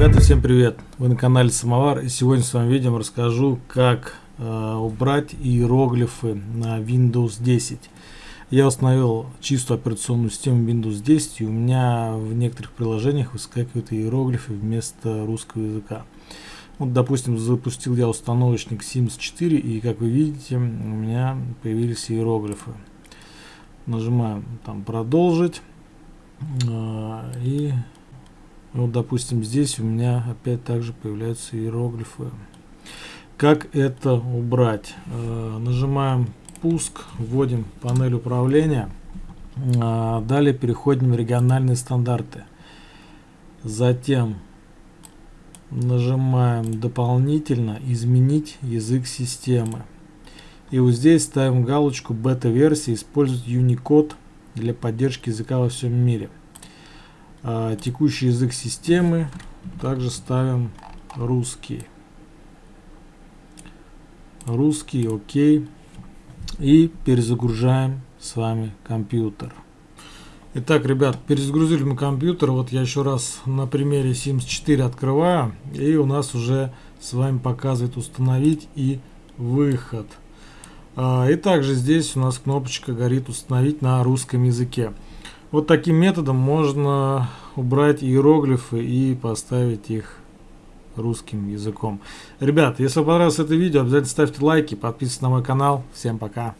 Ребята, всем привет! Вы на канале Самовар и сегодня с вами видео расскажу, как э, убрать иероглифы на Windows 10. Я установил чистую операционную систему Windows 10 и у меня в некоторых приложениях выскакивают иероглифы вместо русского языка. Вот, допустим, запустил я установочник Sims 4 и, как вы видите, у меня появились иероглифы. Нажимаем там «Продолжить» э, и вот, допустим, здесь у меня опять также появляются иероглифы. Как это убрать? Э, нажимаем пуск, вводим панель управления. Э, далее переходим в региональные стандарты. Затем нажимаем дополнительно изменить язык системы. И вот здесь ставим галочку бета-версии использовать Unicode для поддержки языка во всем мире. А, текущий язык системы также ставим русский. Русский, окей. И перезагружаем с вами компьютер. Итак, ребят, перезагрузили мы компьютер. Вот я еще раз на примере Sims 4 открываю. И у нас уже с вами показывает установить и выход. А, и также здесь у нас кнопочка горит установить на русском языке. Вот таким методом можно убрать иероглифы и поставить их русским языком. Ребят, если понравилось это видео, обязательно ставьте лайки, подписывайтесь на мой канал. Всем пока!